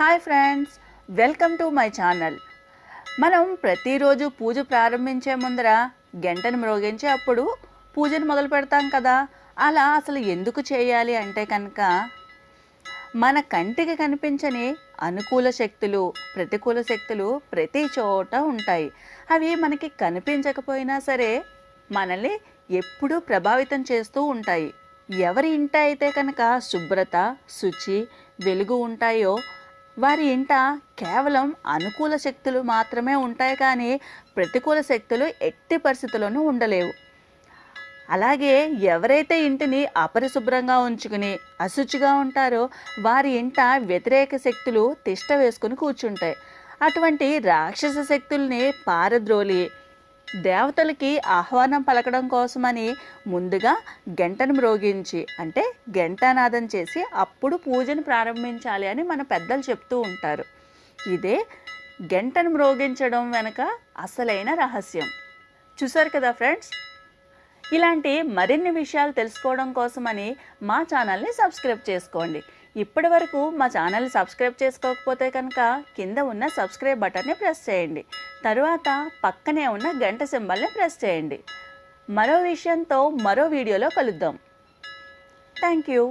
Hi friends welcome to my channel. మనం ప్రతిరోజు పూజ ప్రారంభించే ముందర గంటను మ్రోగించి అప్పుడు పూజను మొదలు పెడతాం కదా. అలా అసలు ఎందుకు చేయాలి అంటే కనుక మన కంటికి కనిపించని అనుకూల శక్తులు ప్రతికూల శక్తులు ప్రతి చోట ఉంటాయి. అవి మనకి కనిపించకపోయినా సరే మనల్ని ఎప్పుడూ ప్రభావితం చేస్తూ ఉంటాయి. ఎవరి ఇంట అయితే కనుక శుభ్రత శుచి వెలుగు ఉంటాయో వారి ఇంట కేవలం అనుకూల శక్తులు మాత్రమే ఉంటాయి కానీ ప్రతికూల శక్తులు ఎట్టి పరిస్థితుల్లోనూ ఉండలేవు. అలాగే ఎవరైతే ఇంటిని అపరిశుభ్రంగా ఉంచుకుని అశుచిగా ఉంటారో వారి ఇంట వ్యతిరేక శక్తులు తిష్ట వేసుకుని కూర్చుంటాయి. అటువంటి రాక్షస శక్తుల్ని పారద్రోలి దేవతలకి ఆహ్వానం పలకడం కోసమని ముందుగా గంటను మ్రోగించి అంటే గంటానాదం చేసి అప్పుడు పూజను ప్రారంభించాలి అని మన పెద్దలు చెప్తూ ఉంటారు. ఇదే గంటను మ్రోగించడం వెనక అసలైన రహస్యం. చూసారు కదా ఫ్రెండ్స్? ఇలాంటి మరిన్ని విషయాలు తెలుసుకోవడం కోసమని మా ఛానల్ని సబ్స్క్రైబ్ చేసుకోండి. ఇప్పటి వరకు మా ఛానల్ని సబ్స్క్రైబ్ చేసుకోకపోతే కనుక కింద ఉన్న సబ్స్క్రైబ్ బటన్ని ప్రెస్ చేయండి. తరువాత పక్కనే ఉన్న గంట సింబల్ని ప్రెస్ చేయండి. మరో విషయంతో మరో వీడియోలో కలుద్దాం. Thank you.